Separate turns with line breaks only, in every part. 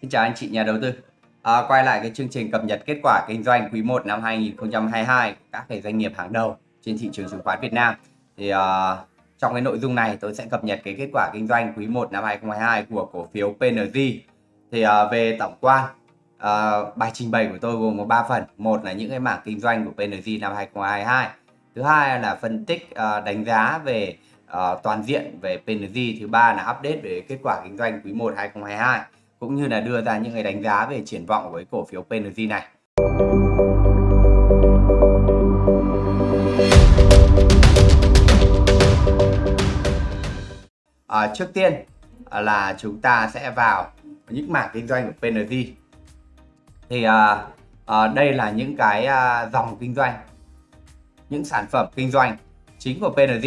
Xin chào anh chị nhà đầu tư. À, quay lại cái chương trình cập nhật kết quả kinh doanh quý 1 năm 2022 của các cái doanh nghiệp hàng đầu trên thị trường chứng khoán Việt Nam. Thì uh, trong cái nội dung này tôi sẽ cập nhật cái kết quả kinh doanh quý 1 năm 2022 của cổ phiếu PNG. Thì uh, về tổng quan uh, bài trình bày của tôi gồm có 3 phần. Một là những cái mảng kinh doanh của PNG năm 2022. Thứ hai là phân tích uh, đánh giá về uh, toàn diện về PNG. Thứ ba là update về kết quả kinh doanh quý 1 2022 cũng như là đưa ra những cái đánh giá về triển vọng với cổ phiếu PNG này. À, trước tiên là chúng ta sẽ vào những mảng kinh doanh của PNG. Thì à, à, đây là những cái à, dòng kinh doanh, những sản phẩm kinh doanh chính của PNG.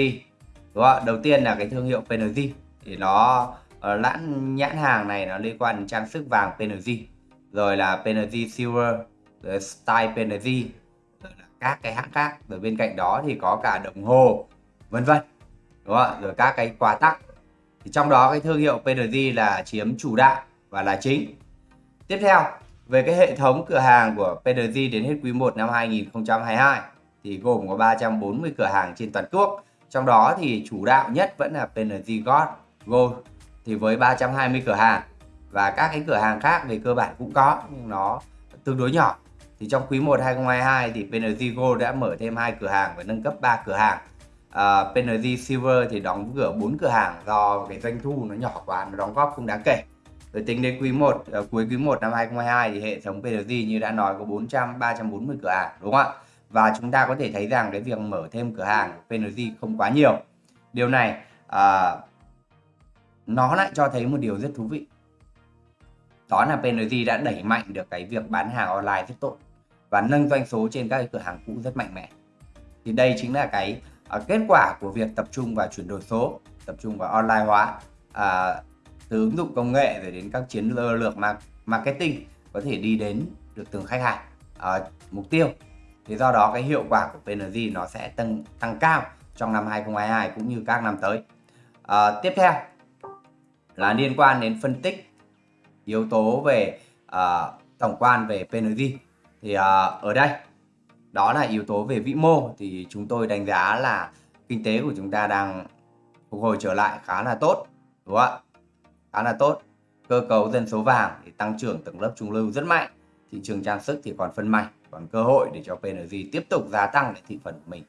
Đúng không? Đầu tiên là cái thương hiệu PNG thì nó Ờ, lãn nhãn hàng này nó liên quan đến trang sức vàng PNG rồi là PNG Silver, rồi Style PNG rồi là các cái hãng khác. Rồi bên cạnh đó thì có cả đồng hồ, vân vân, đúng không rồi các cái quà tặng. Thì trong đó cái thương hiệu PNG là chiếm chủ đạo và là chính. Tiếp theo, về cái hệ thống cửa hàng của PNG đến hết quý 1 năm 2022 thì gồm có 340 cửa hàng trên toàn quốc. Trong đó thì chủ đạo nhất vẫn là PNG Gold Gold thì với 320 cửa hàng và các cái cửa hàng khác về cơ bản cũng có nhưng nó tương đối nhỏ. Thì trong quý 1 2022 thì PNG Gold đã mở thêm hai cửa hàng và nâng cấp 3 cửa hàng. Ờ, à, PNG Silver thì đóng cửa 4 cửa hàng do cái doanh thu nó nhỏ quá nó đóng góp không đáng kể. Rồi tính đến quý 1 uh, ờ, cuối quý 1 năm 2022 thì hệ thống PNG như đã nói có 400 340 cửa hàng đúng không ạ? Và chúng ta có thể thấy rằng cái việc mở thêm cửa hàng PNG không quá nhiều. Điều này uh, nó lại cho thấy một điều rất thú vị. Đó là PNG đã đẩy mạnh được cái việc bán hàng online rất tốt và nâng doanh số trên các cửa hàng cũ rất mạnh mẽ. Thì đây chính là cái uh, kết quả của việc tập trung vào chuyển đổi số tập trung vào online hóa uh, từ ứng dụng công nghệ rồi đến các chiến lược marketing có thể đi đến được từng khách hàng uh, mục tiêu. Thì do đó cái hiệu quả của PNG nó sẽ tăng tăng cao trong năm 2022 cũng như các năm tới. Uh, tiếp theo là liên quan đến phân tích yếu tố về uh, tổng quan về PNG thì uh, ở đây đó là yếu tố về vĩ mô. Thì chúng tôi đánh giá là kinh tế của chúng ta đang phục hồi trở lại khá là tốt đúng không ạ? Khá là tốt. Cơ cấu dân số vàng thì tăng trưởng tầng lớp trung lưu rất mạnh. Thị trường trang sức thì còn phân mảnh còn cơ hội để cho PNG tiếp tục gia tăng lại thị phần của mình.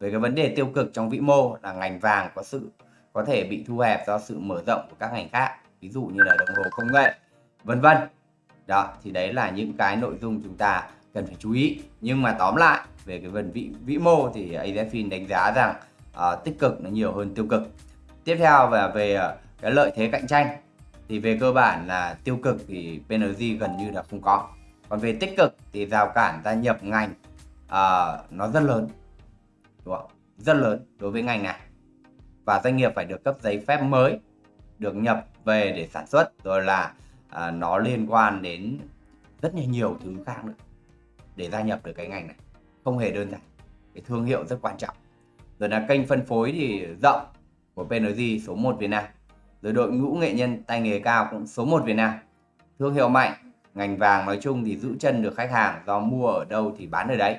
Về cái vấn đề tiêu cực trong vĩ mô là ngành vàng có sự có thể bị thu hẹp do sự mở rộng của các ngành khác ví dụ như là đồng hồ công nghệ vân vân. Đó thì đấy là những cái nội dung chúng ta cần phải chú ý. Nhưng mà tóm lại về cái phần vĩ vĩ mô thì AZFIN đánh giá rằng uh, tích cực nó nhiều hơn tiêu cực. Tiếp theo và về uh, cái lợi thế cạnh tranh thì về cơ bản là tiêu cực thì PNG gần như là không có. Còn về tích cực thì rào cản gia nhập ngành uh, nó rất lớn đúng không? rất lớn đối với ngành này và doanh nghiệp phải được cấp giấy phép mới được nhập về để sản xuất. Rồi là à, nó liên quan đến rất là nhiều thứ khác nữa để gia nhập được cái ngành này. Không hề đơn giản cái thương hiệu rất quan trọng. Rồi là kênh phân phối thì rộng của PNG số 1 Việt Nam. Rồi đội ngũ nghệ nhân tay nghề cao cũng số 1 Việt Nam. Thương hiệu mạnh ngành vàng nói chung thì giữ chân được khách hàng do mua ở đâu thì bán ở đấy.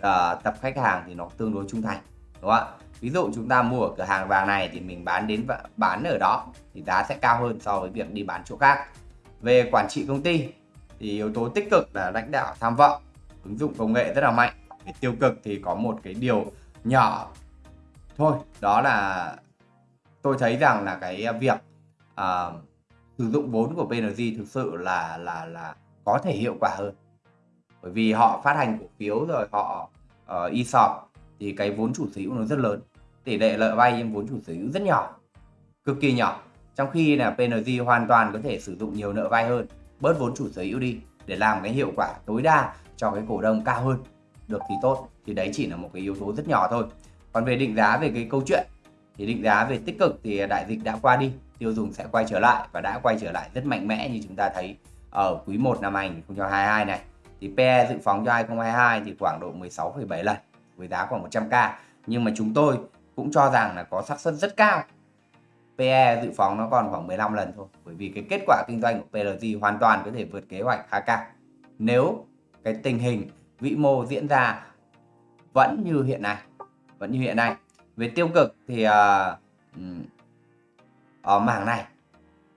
À, tập khách hàng thì nó tương đối trung thành đúng không ạ? Ví dụ chúng ta mua ở cửa hàng vàng này thì mình bán đến bán ở đó thì giá sẽ cao hơn so với việc đi bán chỗ khác. Về quản trị công ty thì yếu tố tích cực là lãnh đạo tham vọng ứng dụng công nghệ rất là mạnh. Về tiêu cực thì có một cái điều nhỏ thôi đó là tôi thấy rằng là cái việc uh, sử dụng vốn của PNG thực sự là là là có thể hiệu quả hơn. Bởi vì họ phát hành cổ phiếu rồi họ ờ, uh, ESOP thì cái vốn chủ sở hữu nó rất lớn. Tỷ lệ lợi vay trên vốn chủ sở hữu rất nhỏ cực kỳ nhỏ. Trong khi là PNG hoàn toàn có thể sử dụng nhiều nợ vay hơn bớt vốn chủ sở hữu đi để làm cái hiệu quả tối đa cho cái cổ đông cao hơn được thì tốt. Thì đấy chỉ là một cái yếu tố rất nhỏ thôi. Còn về định giá về cái câu chuyện thì định giá về tích cực thì đại dịch đã qua đi tiêu dùng sẽ quay trở lại và đã quay trở lại rất mạnh mẽ như chúng ta thấy ở quý 1 năm 2022 này. Thì PE dự phóng cho 2022 thì khoảng độ 16,7 lần với giá khoảng 100k nhưng mà chúng tôi cũng cho rằng là có xác suất rất cao. PE dự phóng nó còn khoảng 15 lần thôi. Bởi vì cái kết quả kinh doanh của PLG hoàn toàn có thể vượt kế hoạch khá cao. Nếu cái tình hình vĩ mô diễn ra vẫn như hiện nay vẫn như hiện nay. Về tiêu cực thì uh, ở mảng này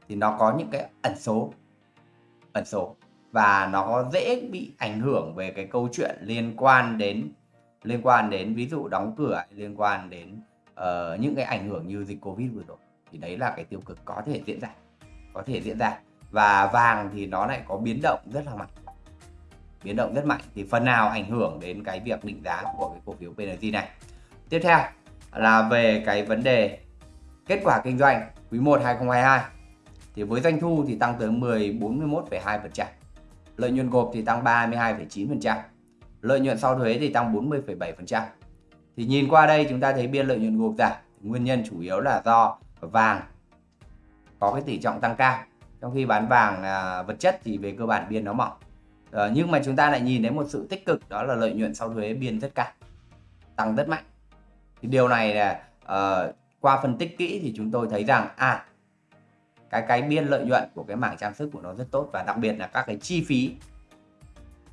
thì nó có những cái ẩn số ẩn số. Và nó dễ bị ảnh hưởng về cái câu chuyện liên quan đến liên quan đến ví dụ đóng cửa liên quan đến uh, những cái ảnh hưởng như dịch covid vừa rồi thì đấy là cái tiêu cực có thể diễn ra có thể diễn ra. Và vàng thì nó lại có biến động rất là mạnh. Biến động rất mạnh. Thì phần nào ảnh hưởng đến cái việc định giá của cái cổ phiếu PNG này. Tiếp theo là về cái vấn đề kết quả kinh doanh quý 1 2022 thì với doanh thu thì tăng tới 10 41,2% lợi nhuận gộp thì tăng 32,9% lợi nhuận sau thuế thì tăng 40,7% thì nhìn qua đây chúng ta thấy biên lợi nhuận gộp giảm. Nguyên nhân chủ yếu là do vàng có cái tỷ trọng tăng cao. Trong khi bán vàng à, vật chất thì về cơ bản biên nó mỏng. À, nhưng mà chúng ta lại nhìn thấy một sự tích cực đó là lợi nhuận sau thuế biên rất cao tăng rất mạnh. Thì điều này là à, qua phân tích kỹ thì chúng tôi thấy rằng à cái cái biên lợi nhuận của cái mảng trang sức của nó rất tốt và đặc biệt là các cái chi phí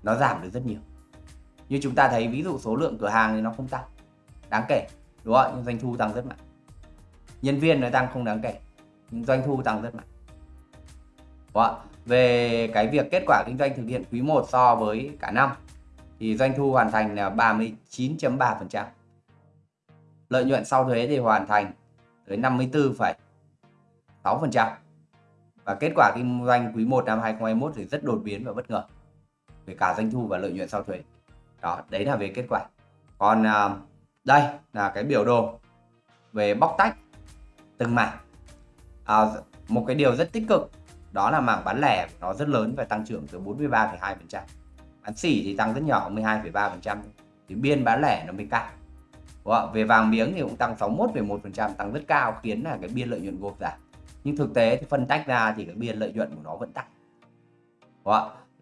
nó giảm được rất nhiều như chúng ta thấy ví dụ số lượng cửa hàng thì nó không tăng. Đáng kể đúng không nhưng doanh thu tăng rất mạnh. Nhân viên nó tăng không đáng kể nhưng doanh thu tăng rất mạnh. Đúng không? về cái việc kết quả kinh doanh thực hiện quý 1 so với cả năm thì doanh thu hoàn thành là 39.3% lợi nhuận sau thuế thì hoàn thành tới 54,6% và kết quả kinh doanh quý 1 năm 2021 thì rất đột biến và bất ngờ về cả doanh thu và lợi nhuận sau thuế đó đấy là về kết quả. Còn à, đây là cái biểu đồ về bóc tách từng mảng. À, một cái điều rất tích cực đó là mảng bán lẻ nó rất lớn và tăng trưởng từ 43,2% bán xỉ thì tăng rất nhỏ 12,3% thì biên bán lẻ nó mới cao về vàng miếng thì cũng tăng 61,1% tăng rất cao khiến là cái biên lợi nhuận gộp giảm. Nhưng thực tế thì phân tách ra thì cái biên lợi nhuận của nó vẫn tăng.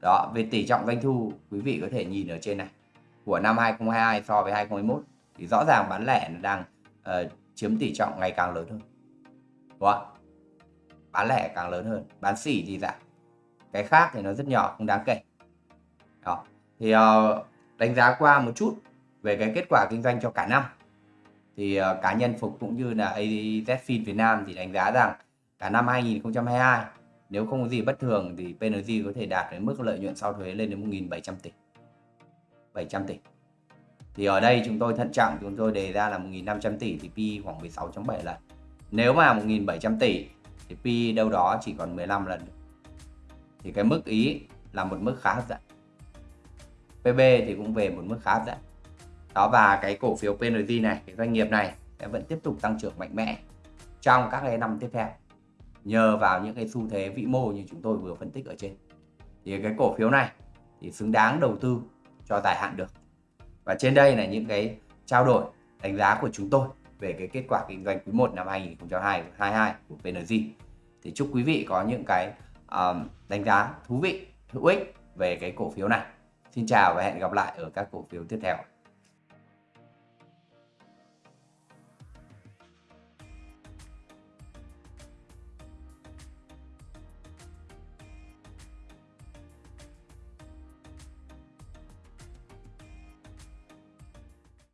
Đó về tỷ trọng doanh thu quý vị có thể nhìn ở trên này của năm 2022 so với 2021 thì rõ ràng bán lẻ nó đang uh, chiếm tỷ trọng ngày càng lớn hơn. Đúng không? bán lẻ càng lớn hơn bán xỉ thì giảm. Cái khác thì nó rất nhỏ không đáng kể. Đó. Thì uh, đánh giá qua một chút về cái kết quả kinh doanh cho cả năm. Thì uh, cá nhân Phục cũng như là AZFIN Việt Nam thì đánh giá rằng cả năm 2022 nếu không có gì bất thường thì PNG có thể đạt đến mức lợi nhuận sau thuế lên đến 1.700 tỷ. 700 tỷ. Thì ở đây chúng tôi thận trọng, chúng tôi đề ra là 1.500 tỷ thì PE khoảng 16.7 lần nếu mà 1.700 tỷ thì PE đâu đó chỉ còn 15 lần thì cái mức ý là một mức khá hấp dẫn. PB thì cũng về một mức khá hấp dẫn. Đó, và cái cổ phiếu PNG này, cái doanh nghiệp này sẽ vẫn tiếp tục tăng trưởng mạnh mẽ trong các cái năm tiếp theo, nhờ vào những cái xu thế vĩ mô như chúng tôi vừa phân tích ở trên. Thì cái cổ phiếu này thì xứng đáng đầu tư cho dài hạn được. Và trên đây là những cái trao đổi đánh giá của chúng tôi về cái kết quả kinh doanh quý 1 năm 2022 của PNG thì chúc quý vị có những cái um, đánh giá thú vị hữu ích về cái cổ phiếu này. Xin chào và hẹn gặp lại ở các cổ phiếu tiếp theo.